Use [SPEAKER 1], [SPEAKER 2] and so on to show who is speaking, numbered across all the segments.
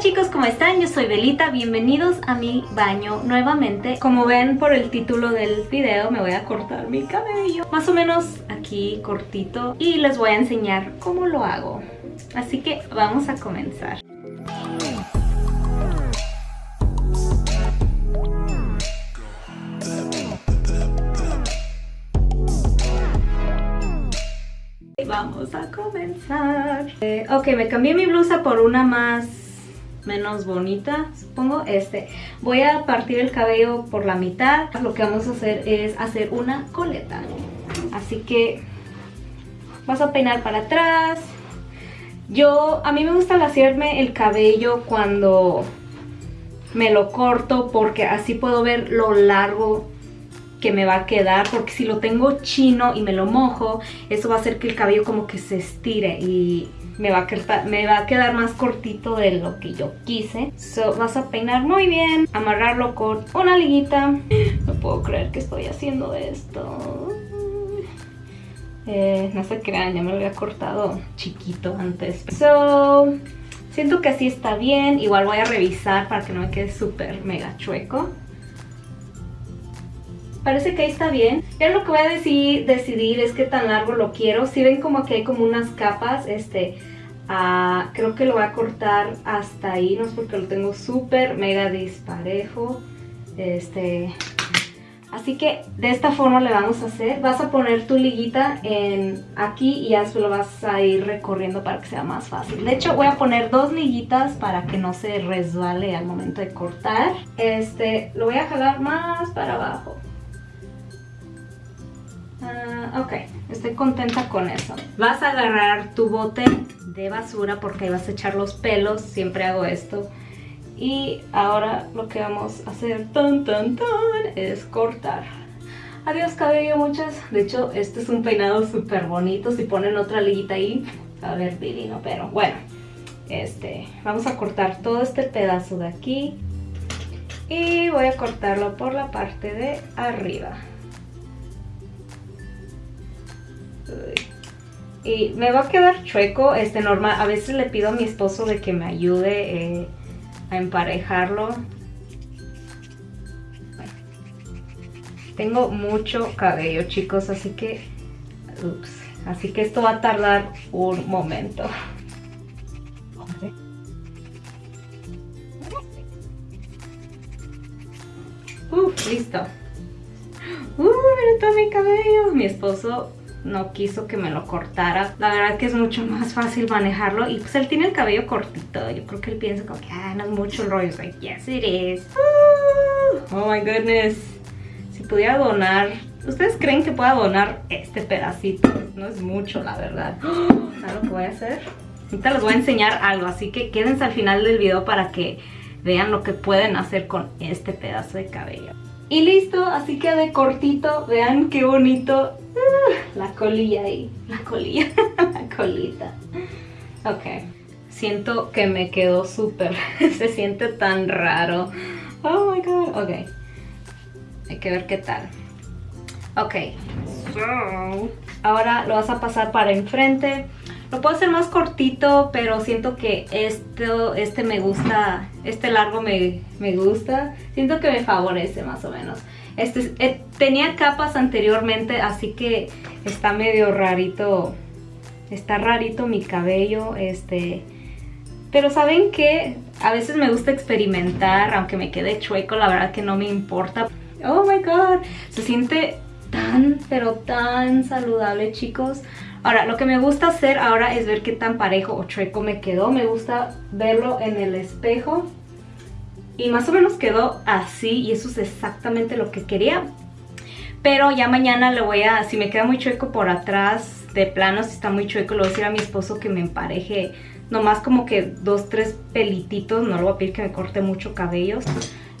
[SPEAKER 1] chicos, ¿cómo están? Yo soy Belita, bienvenidos a mi baño nuevamente. Como ven por el título del video me voy a cortar mi cabello. Más o menos aquí cortito y les voy a enseñar cómo lo hago. Así que vamos a comenzar Vamos a comenzar eh, Ok, me cambié mi blusa por una más menos bonita, supongo, este. Voy a partir el cabello por la mitad. Lo que vamos a hacer es hacer una coleta. Así que vas a peinar para atrás. Yo, a mí me gusta hacerme el cabello cuando me lo corto porque así puedo ver lo largo que me va a quedar porque si lo tengo chino y me lo mojo eso va a hacer que el cabello como que se estire y me va, a quedar, me va a quedar más cortito de lo que yo quise. So, vas a peinar muy bien, amarrarlo con una liguita. No puedo creer que estoy haciendo esto. Eh, no se crean, ya me lo había cortado chiquito antes. So, siento que así está bien. Igual voy a revisar para que no me quede súper mega chueco. Parece que ahí está bien. Ya lo que voy a decidir, es qué tan largo lo quiero. Si ven como que hay como unas capas, este, ah, creo que lo voy a cortar hasta ahí. No es porque lo tengo súper mega disparejo. Este, así que de esta forma le vamos a hacer. Vas a poner tu liguita en aquí y ya lo vas a ir recorriendo para que sea más fácil. De hecho voy a poner dos liguitas para que no se resbale al momento de cortar. Este, lo voy a jalar más para abajo. Ah, ok, estoy contenta con eso. Vas a agarrar tu bote de basura porque ahí vas a echar los pelos, siempre hago esto. Y ahora lo que vamos a hacer tan tan tan es cortar. Adiós cabello muchas. De hecho, este es un peinado súper bonito. Si ponen otra liguita ahí, a ver divino. Pero bueno, este, vamos a cortar todo este pedazo de aquí. Y voy a cortarlo por la parte de arriba. Y me va a quedar chueco, este normal. A veces le pido a mi esposo de que me ayude eh, a emparejarlo. Tengo mucho cabello, chicos, así que... Así que esto va a tardar un momento. Uf, listo. Uh, mira todo mi cabello. Mi esposo no quiso que me lo cortara. La verdad que es mucho más fácil manejarlo y pues él tiene el cabello cortito. Yo creo que él piensa como que, ah, no es mucho el rollo. Es like, yes it is. oh my goodness. Si pudiera donar, ¿ustedes creen que pueda donar este pedacito? No es mucho, la verdad. ¿Sabes lo que voy a hacer? Ahorita les voy a enseñar algo, así que quédense al final del video para que vean lo que pueden hacer con este pedazo de cabello. Y listo, así que de cortito, vean qué bonito la colilla ahí, la colilla, la colita. Ok, siento que me quedó súper, se siente tan raro. Oh my god, ok. Hay que ver qué tal. Ok, ahora lo vas a pasar para enfrente. Lo puedo hacer más cortito, pero siento que esto, este me gusta, este largo me, me gusta. Siento que me favorece más o menos. Este, eh, tenía capas anteriormente, así que está medio rarito. Está rarito mi cabello, este... Pero ¿saben qué? A veces me gusta experimentar, aunque me quede chueco, la verdad que no me importa. Oh my god, se siente tan, pero tan saludable, chicos. Ahora, lo que me gusta hacer ahora es ver qué tan parejo o chueco me quedó. Me gusta verlo en el espejo y más o menos quedó así y eso es exactamente lo que quería. Pero ya mañana le voy a, si me queda muy chueco por atrás, de plano, si está muy chueco, le voy a decir a mi esposo que me empareje nomás como que dos, tres pelititos, no le voy a pedir que me corte mucho cabellos.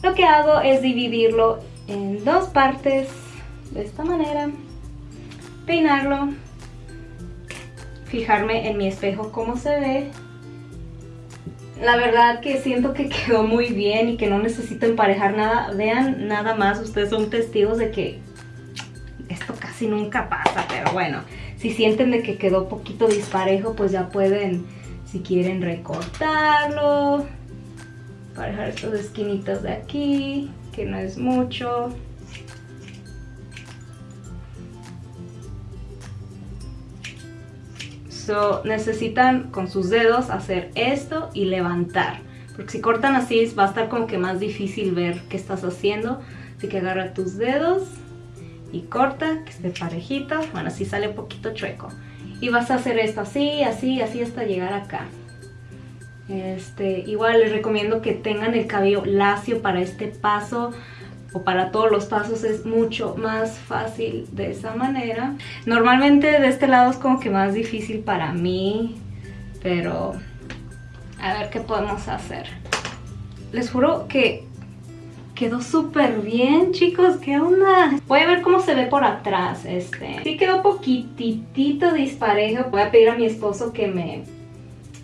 [SPEAKER 1] Lo que hago es dividirlo en dos partes, de esta manera, peinarlo, fijarme en mi espejo cómo se ve la verdad que siento que quedó muy bien y que no necesito emparejar nada. Vean, nada más, ustedes son testigos de que esto casi nunca pasa, pero bueno, si sienten de que quedó poquito disparejo, pues ya pueden, si quieren, recortarlo. Parejar estos esquinitas de aquí, que no es mucho. Necesitan con sus dedos hacer esto y levantar. Porque si cortan así va a estar como que más difícil ver qué estás haciendo. Así que agarra tus dedos y corta, que esté parejito. Bueno, así sale un poquito chueco. Y vas a hacer esto así, así, así hasta llegar acá. Este, igual les recomiendo que tengan el cabello lacio para este paso o para todos los pasos es mucho más fácil de esa manera. Normalmente de este lado es como que más difícil para mí, pero a ver qué podemos hacer. Les juro que quedó súper bien, chicos. ¿Qué onda? Voy a ver cómo se ve por atrás. Este. Sí quedó poquitito disparejo. Voy a pedir a mi esposo que me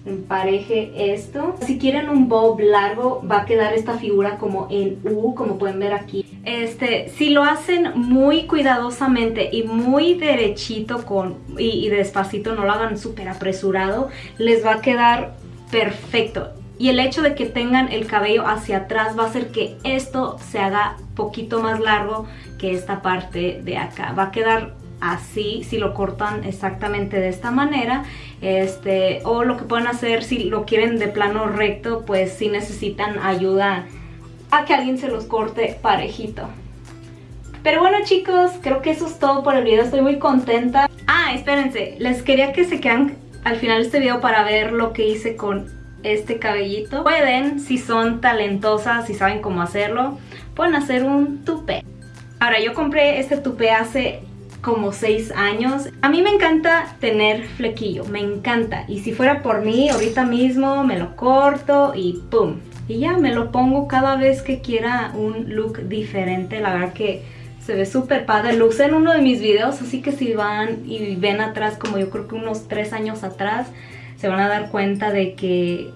[SPEAKER 1] empareje esto. Si quieren un bob largo, va a quedar esta figura como en U, como pueden ver aquí. Este, si lo hacen muy cuidadosamente y muy derechito con, y, y despacito, no lo hagan súper apresurado, les va a quedar perfecto. Y el hecho de que tengan el cabello hacia atrás va a hacer que esto se haga poquito más largo que esta parte de acá. Va a quedar así si lo cortan exactamente de esta manera este o lo que pueden hacer si lo quieren de plano recto pues si necesitan ayuda a que alguien se los corte parejito. Pero bueno chicos creo que eso es todo por el video. Estoy muy contenta. Ah espérense. Les quería que se quedan al final de este video para ver lo que hice con este cabellito. Pueden si son talentosas si saben cómo hacerlo pueden hacer un tupé. Ahora yo compré este tupé hace como 6 años. A mí me encanta tener flequillo, me encanta. Y si fuera por mí, ahorita mismo me lo corto y ¡pum! Y ya me lo pongo cada vez que quiera un look diferente. La verdad que se ve súper padre. Lo usé en uno de mis videos, así que si van y ven atrás, como yo creo que unos 3 años atrás, se van a dar cuenta de que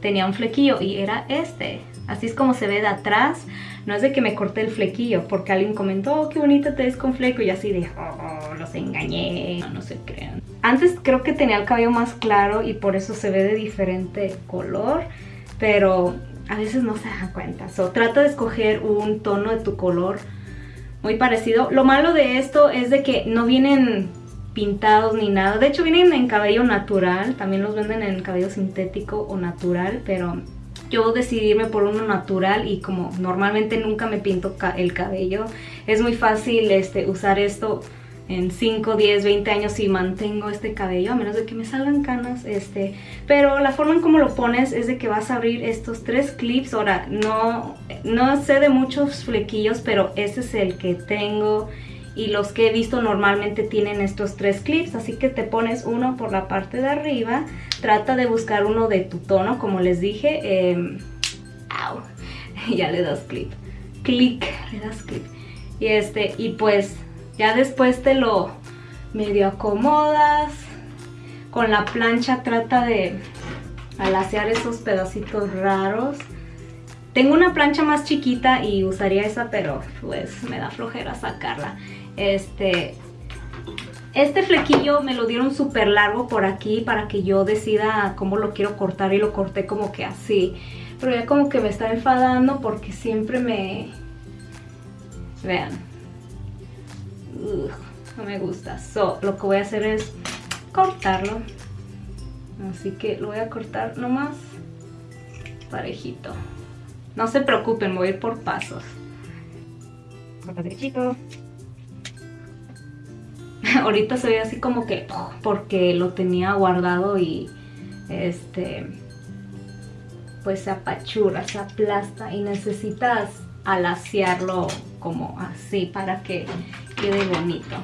[SPEAKER 1] tenía un flequillo y era este. Así es como se ve de atrás. No es de que me corté el flequillo, porque alguien comentó, oh, qué bonita te ves con fleco. Y así de, oh, los engañé. No, se crean. Antes creo que tenía el cabello más claro y por eso se ve de diferente color. Pero a veces no se dan cuenta. So, trata de escoger un tono de tu color muy parecido. Lo malo de esto es de que no vienen pintados ni nada. De hecho vienen en cabello natural. También los venden en cabello sintético o natural. Pero yo decidirme por uno natural y como normalmente nunca me pinto el cabello, es muy fácil este, usar esto en 5, 10, 20 años y mantengo este cabello, a menos de que me salgan canas, este, pero la forma en cómo lo pones es de que vas a abrir estos tres clips, ahora no, no sé de muchos flequillos, pero este es el que tengo y los que he visto normalmente tienen estos tres clips, así que te pones uno por la parte de arriba, trata de buscar uno de tu tono, como les dije, eh, ya le das clip, clic, le das clip, y este, y pues ya después te lo medio acomodas, con la plancha trata de alaciar esos pedacitos raros, tengo una plancha más chiquita y usaría esa, pero pues me da flojera sacarla. Este, este flequillo me lo dieron súper largo por aquí para que yo decida cómo lo quiero cortar y lo corté como que así. Pero ya como que me está enfadando porque siempre me... Vean. no me gusta. So, lo que voy a hacer es cortarlo. Así que lo voy a cortar nomás parejito. No se preocupen, voy a ir por pasos. Corta derechito. ahorita se ve así como que porque lo tenía guardado y este pues se apachura, se aplasta y necesitas alaciarlo como así para que quede bonito.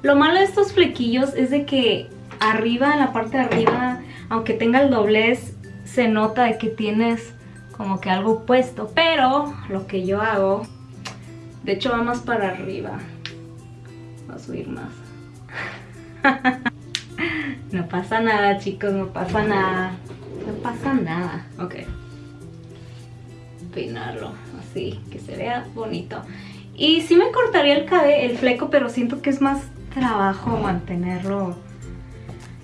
[SPEAKER 1] Lo malo de estos flequillos es de que arriba, en la parte de arriba, aunque tenga el doblez, se nota de que tienes como que algo puesto. Pero lo que yo hago, de hecho va más para arriba a subir más. no pasa nada, chicos, no pasa nada. No pasa nada. Ok. Peinarlo así, que se vea bonito. Y sí me cortaría el cabello, el fleco, pero siento que es más trabajo mantenerlo.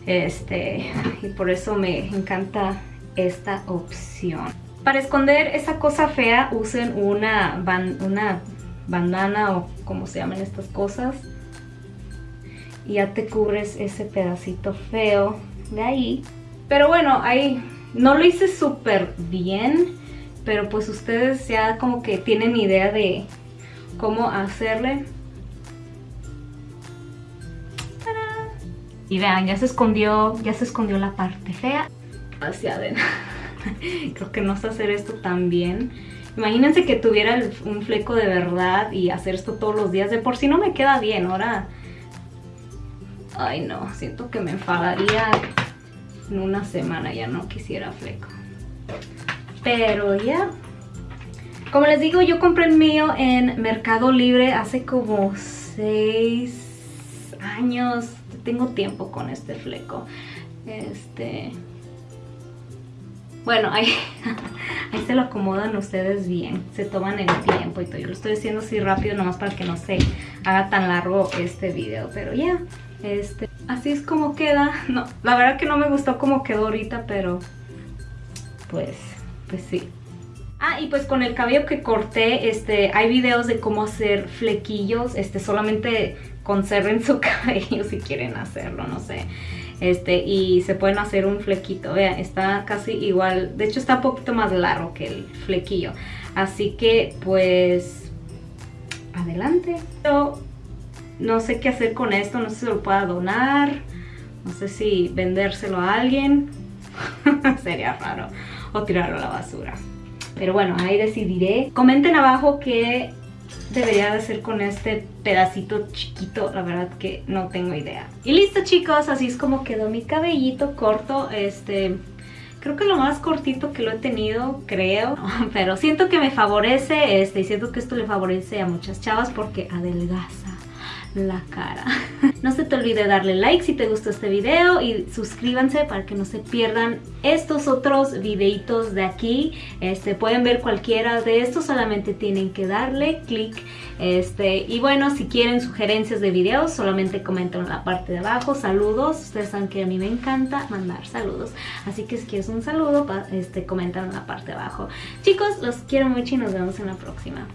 [SPEAKER 1] Este, y por eso me encanta esta opción. Para esconder esa cosa fea usen una, una bandana o como se llaman estas cosas. Y ya te cubres ese pedacito feo de ahí. Pero bueno, ahí no lo hice súper bien. Pero pues ustedes ya como que tienen idea de cómo hacerle. Y vean, ya se escondió, ya se escondió la parte fea. Hacia adentro. Creo que no sé hacer esto tan bien. Imagínense que tuviera un fleco de verdad y hacer esto todos los días. De por sí no me queda bien, ahora... Ay no, siento que me enfadaría en una semana, ya no quisiera fleco. Pero ya. Como les digo, yo compré el mío en Mercado Libre hace como 6 años. Tengo tiempo con este fleco. Este... Bueno, ahí, ahí se lo acomodan ustedes bien. Se toman el tiempo y todo. Yo lo estoy haciendo así rápido nomás para que no se haga tan largo este video. Pero ya, este, así es como queda. No, la verdad que no me gustó como quedó ahorita, pero pues, pues sí. Ah, y pues con el cabello que corté, este, hay videos de cómo hacer flequillos, este, solamente conserven su cabello si quieren hacerlo, no sé. Este, y se pueden hacer un flequito, vean, está casi igual, de hecho está un poquito más largo que el flequillo. Así que, pues, adelante. No sé qué hacer con esto, no sé si lo pueda donar, no sé si vendérselo a alguien, sería raro, o tirarlo a la basura. Pero bueno, ahí decidiré. Comenten abajo qué debería de hacer con este pedacito chiquito, la verdad que no tengo idea. Y listo chicos, así es como quedó mi cabellito corto, este... Creo que lo más cortito que lo he tenido, creo, pero siento que me favorece, este, y siento que esto le favorece a muchas chavas porque adelgaza la cara. No se te olvide darle like si te gustó este video y suscríbanse para que no se pierdan estos otros videitos de aquí. Este, pueden ver cualquiera de estos, solamente tienen que darle clic. Este, y bueno, si quieren sugerencias de videos, solamente comenten en la parte de abajo. Saludos, ustedes saben que a mí me encanta mandar saludos. Así que si quieres un saludo, este, comentan en la parte de abajo. Chicos, los quiero mucho y nos vemos en la próxima.